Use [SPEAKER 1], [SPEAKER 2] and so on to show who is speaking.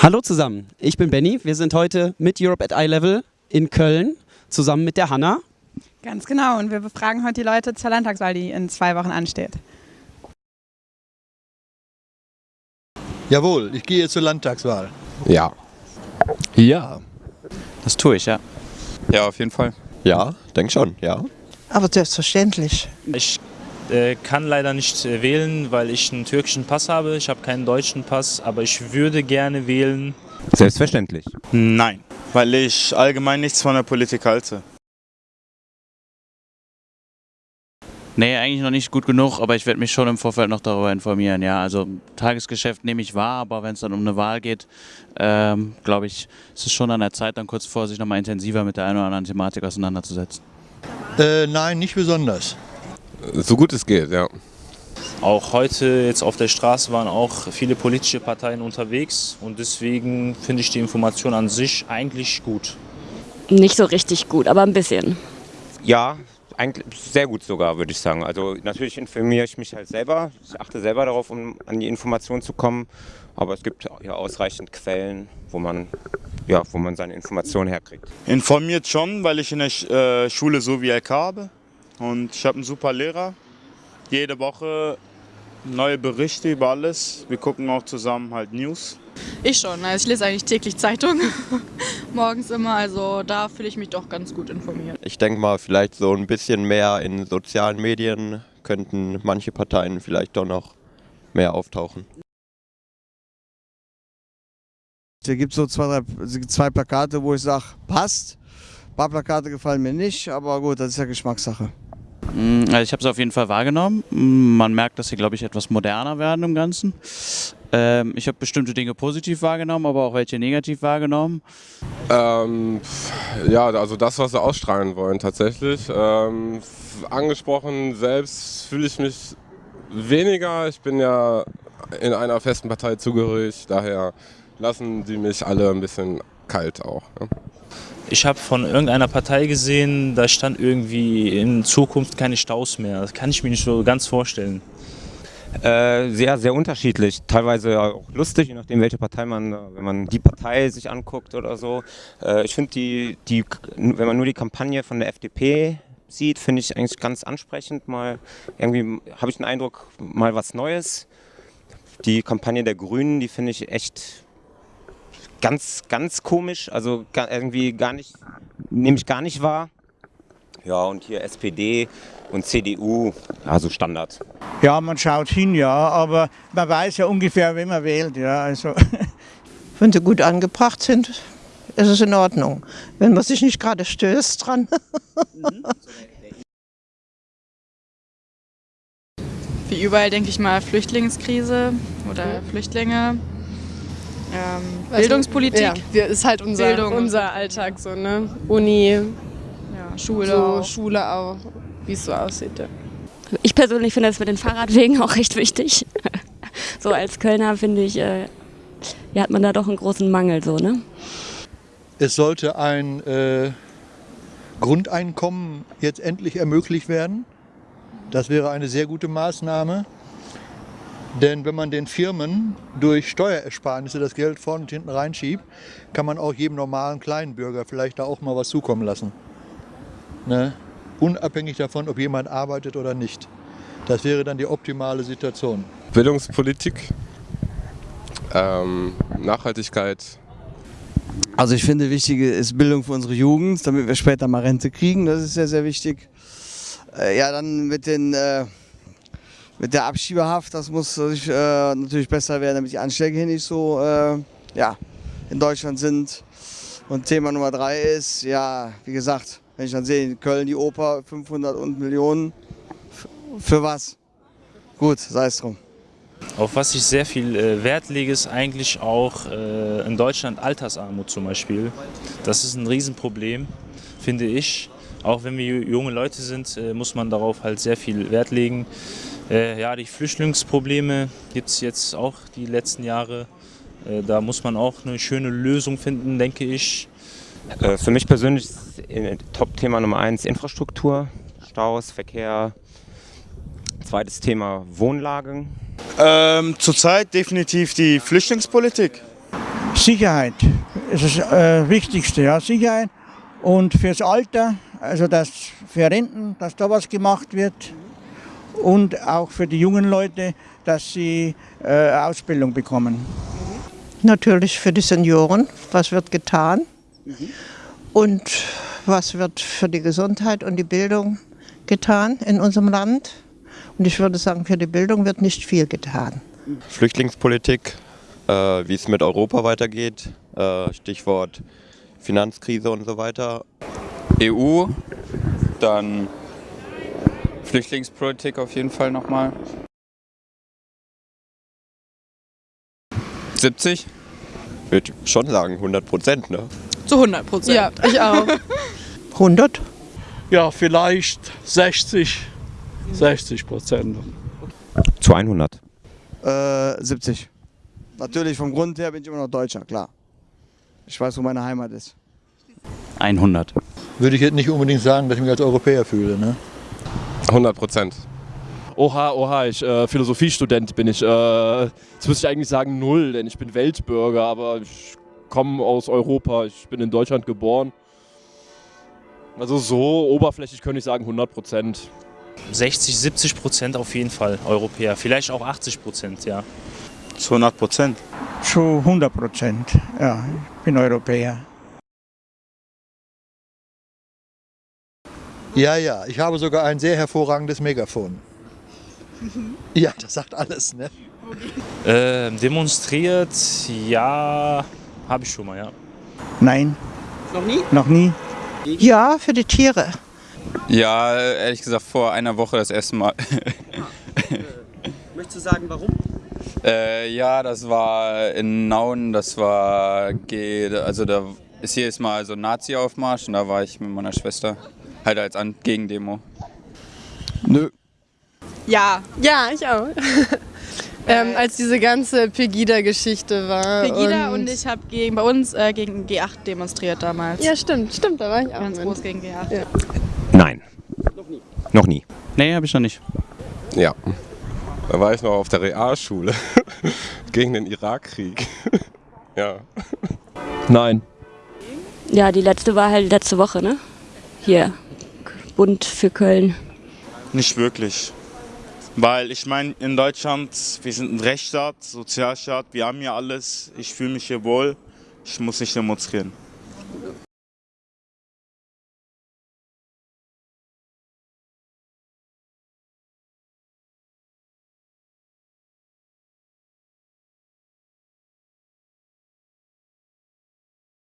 [SPEAKER 1] Hallo zusammen, ich bin Benny. Wir sind heute mit Europe at Eye Level in Köln zusammen mit der Hanna.
[SPEAKER 2] Ganz genau und wir befragen heute die Leute zur Landtagswahl, die in zwei Wochen ansteht.
[SPEAKER 3] Jawohl, ich gehe zur Landtagswahl.
[SPEAKER 4] Ja.
[SPEAKER 5] Ja.
[SPEAKER 6] Das tue ich, ja.
[SPEAKER 5] Ja, auf jeden Fall.
[SPEAKER 4] Ja, denke schon, ja.
[SPEAKER 7] Aber selbstverständlich.
[SPEAKER 6] Ich kann leider nicht äh, wählen, weil ich einen türkischen Pass habe. Ich habe keinen deutschen Pass, aber ich würde gerne wählen.
[SPEAKER 4] Selbstverständlich.
[SPEAKER 8] Nein, weil ich allgemein nichts von der Politik halte.
[SPEAKER 9] Nee, eigentlich noch nicht gut genug, aber ich werde mich schon im Vorfeld noch darüber informieren. Ja, also Tagesgeschäft nehme ich wahr, aber wenn es dann um eine Wahl geht, ähm, glaube ich, ist es schon an der Zeit, dann kurz vor sich nochmal intensiver mit der einen oder anderen Thematik auseinanderzusetzen.
[SPEAKER 3] Äh, nein, nicht besonders.
[SPEAKER 4] So gut es geht, ja.
[SPEAKER 6] Auch heute jetzt auf der Straße waren auch viele politische Parteien unterwegs und deswegen finde ich die Information an sich eigentlich gut.
[SPEAKER 10] Nicht so richtig gut, aber ein bisschen.
[SPEAKER 11] Ja, eigentlich sehr gut sogar, würde ich sagen. Also natürlich informiere ich mich halt selber. Ich achte selber darauf, um an die Informationen zu kommen. Aber es gibt ja ausreichend Quellen, wo man, ja, wo man seine Informationen herkriegt.
[SPEAKER 8] Informiert schon, weil ich in der äh, Schule so wie LK habe. Und ich habe einen super Lehrer. Jede Woche neue Berichte über alles. Wir gucken auch zusammen halt News.
[SPEAKER 2] Ich schon, also ich lese eigentlich täglich Zeitung, morgens immer, also da fühle ich mich doch ganz gut informiert.
[SPEAKER 4] Ich denke mal, vielleicht so ein bisschen mehr in sozialen Medien könnten manche Parteien vielleicht doch noch mehr auftauchen.
[SPEAKER 12] Da gibt es so zwei, drei, zwei Plakate, wo ich sage, passt. Ein paar Plakate gefallen mir nicht, aber gut, das ist ja Geschmackssache.
[SPEAKER 9] Also ich habe es auf jeden Fall wahrgenommen. Man merkt, dass sie, glaube ich, etwas moderner werden im Ganzen. Ähm, ich habe bestimmte Dinge positiv wahrgenommen, aber auch welche negativ wahrgenommen.
[SPEAKER 5] Ähm, ja, also das, was sie ausstrahlen wollen tatsächlich. Ähm, angesprochen selbst fühle ich mich weniger. Ich bin ja in einer festen Partei zugehörig, daher lassen die mich alle ein bisschen kalt auch. Ja.
[SPEAKER 6] Ich habe von irgendeiner Partei gesehen, da stand irgendwie in Zukunft keine Staus mehr. Das kann ich mir nicht so ganz vorstellen.
[SPEAKER 11] Äh, sehr, sehr unterschiedlich. Teilweise auch lustig, je nachdem, welche Partei man, wenn man die Partei sich anguckt oder so. Äh, ich finde, die, die, wenn man nur die Kampagne von der FDP sieht, finde ich eigentlich ganz ansprechend. Mal irgendwie habe ich den Eindruck, mal was Neues. Die Kampagne der Grünen, die finde ich echt ganz, ganz komisch, also irgendwie gar nicht, nehme ich gar nicht wahr. Ja, und hier SPD und CDU, also Standard.
[SPEAKER 7] Ja, man schaut hin, ja, aber man weiß ja ungefähr, wen man wählt, ja, also.
[SPEAKER 13] Wenn sie gut angebracht sind, ist es in Ordnung. Wenn man sich nicht gerade stößt dran.
[SPEAKER 2] Wie überall denke ich mal Flüchtlingskrise oder Flüchtlinge. Ähm, Bildungspolitik.
[SPEAKER 14] Ja, ist halt unser,
[SPEAKER 2] Bildung.
[SPEAKER 14] unser Alltag so, ne? Uni,
[SPEAKER 2] ja, Schule
[SPEAKER 14] so,
[SPEAKER 2] auch.
[SPEAKER 14] Schule auch, wie es so aussieht. Ja.
[SPEAKER 10] Ich persönlich finde das mit den Fahrradwegen auch recht wichtig. So als Kölner finde ich, äh, ja, hat man da doch einen großen Mangel so, ne?
[SPEAKER 3] Es sollte ein äh, Grundeinkommen jetzt endlich ermöglicht werden. Das wäre eine sehr gute Maßnahme. Denn wenn man den Firmen durch Steuerersparnisse das Geld vorne und hinten reinschiebt, kann man auch jedem normalen Kleinbürger vielleicht da auch mal was zukommen lassen. Ne? Unabhängig davon, ob jemand arbeitet oder nicht. Das wäre dann die optimale Situation.
[SPEAKER 5] Bildungspolitik, ähm, Nachhaltigkeit.
[SPEAKER 12] Also ich finde, wichtig ist Bildung für unsere Jugend, damit wir später mal Rente kriegen. Das ist sehr, sehr wichtig. Äh, ja, dann mit den äh, mit der Abschiebehaft, das muss äh, natürlich besser werden, damit die Anschläge hier nicht so äh, ja, in Deutschland sind. Und Thema Nummer drei ist, ja, wie gesagt, wenn ich dann sehe, in Köln die Oper 500 und Millionen, für was? Gut, sei es drum.
[SPEAKER 6] Auf was ich sehr viel äh, Wert lege, ist eigentlich auch äh, in Deutschland Altersarmut zum Beispiel. Das ist ein Riesenproblem, finde ich. Auch wenn wir junge Leute sind, äh, muss man darauf halt sehr viel Wert legen. Äh, ja, die Flüchtlingsprobleme gibt es jetzt auch die letzten Jahre. Äh, da muss man auch eine schöne Lösung finden, denke ich.
[SPEAKER 11] Äh, für mich persönlich ist Top-Thema Nummer eins Infrastruktur, Staus, Verkehr. Zweites Thema Wohnlagen.
[SPEAKER 8] Ähm, Zurzeit definitiv die Flüchtlingspolitik.
[SPEAKER 7] Sicherheit ist das äh, Wichtigste, ja, Sicherheit. Und fürs Alter, also dass für Renten, dass da was gemacht wird. Und auch für die jungen Leute, dass sie äh, Ausbildung bekommen.
[SPEAKER 13] Natürlich für die Senioren, was wird getan und was wird für die Gesundheit und die Bildung getan in unserem Land. Und ich würde sagen, für die Bildung wird nicht viel getan.
[SPEAKER 4] Flüchtlingspolitik, äh, wie es mit Europa weitergeht, äh, Stichwort Finanzkrise und so weiter.
[SPEAKER 15] EU, dann Flüchtlingspolitik auf jeden Fall nochmal. 70?
[SPEAKER 4] Würde schon sagen, 100 Prozent, ne?
[SPEAKER 2] Zu 100 Prozent.
[SPEAKER 14] Ja, ich auch.
[SPEAKER 13] 100?
[SPEAKER 16] Ja, vielleicht 60, 60 Prozent.
[SPEAKER 11] Zu 100.
[SPEAKER 12] Äh, 70. Natürlich vom Grund her bin ich immer noch Deutscher, klar. Ich weiß, wo meine Heimat ist.
[SPEAKER 9] 100.
[SPEAKER 3] Würde ich jetzt nicht unbedingt sagen, dass ich mich als Europäer fühle. Ne?
[SPEAKER 5] 100 Prozent.
[SPEAKER 17] Oha, oha, ich äh, Philosophiestudent bin ich. Äh, jetzt müsste ich eigentlich sagen null, denn ich bin Weltbürger, aber ich komme aus Europa, ich bin in Deutschland geboren. Also so oberflächlich könnte ich sagen 100 Prozent.
[SPEAKER 6] 60, 70 Prozent auf jeden Fall Europäer. Vielleicht auch 80 Prozent, ja.
[SPEAKER 8] Zu 100 Prozent.
[SPEAKER 7] Zu 100 Prozent, ja, ich bin Europäer.
[SPEAKER 3] Ja, ja, ich habe sogar ein sehr hervorragendes Megafon. Ja, das sagt alles, ne?
[SPEAKER 6] Äh, demonstriert, ja, habe ich schon mal, ja.
[SPEAKER 7] Nein.
[SPEAKER 1] Noch nie?
[SPEAKER 7] Noch nie.
[SPEAKER 13] Ja, für die Tiere.
[SPEAKER 15] Ja, ehrlich gesagt vor einer Woche das erste Mal.
[SPEAKER 1] Möchtest du sagen, warum?
[SPEAKER 15] äh, ja, das war in Nauen, das war, G, also da ist hier ist mal so ein Nazi-Aufmarsch und da war ich mit meiner Schwester halt als An Gegendemo.
[SPEAKER 12] Nö.
[SPEAKER 14] Ja. Ja, ich auch. ähm, als diese ganze Pegida-Geschichte war.
[SPEAKER 2] Pegida und, ich habe gegen, bei uns äh, gegen G8 demonstriert damals.
[SPEAKER 14] Ja, stimmt, stimmt, da war ich auch.
[SPEAKER 2] Ganz
[SPEAKER 14] mit.
[SPEAKER 2] groß gegen G8.
[SPEAKER 14] Ja.
[SPEAKER 11] Nein. Noch nie.
[SPEAKER 9] Nee, habe ich noch nicht.
[SPEAKER 5] Ja. Da war ich noch auf der Realschule gegen den Irakkrieg. ja.
[SPEAKER 17] Nein.
[SPEAKER 10] Ja, die letzte war halt letzte Woche, ne? Hier, Bund für Köln.
[SPEAKER 8] Nicht wirklich. Weil ich meine, in Deutschland, wir sind ein Rechtsstaat, Sozialstaat, wir haben hier alles. Ich fühle mich hier wohl. Ich muss nicht demonstrieren.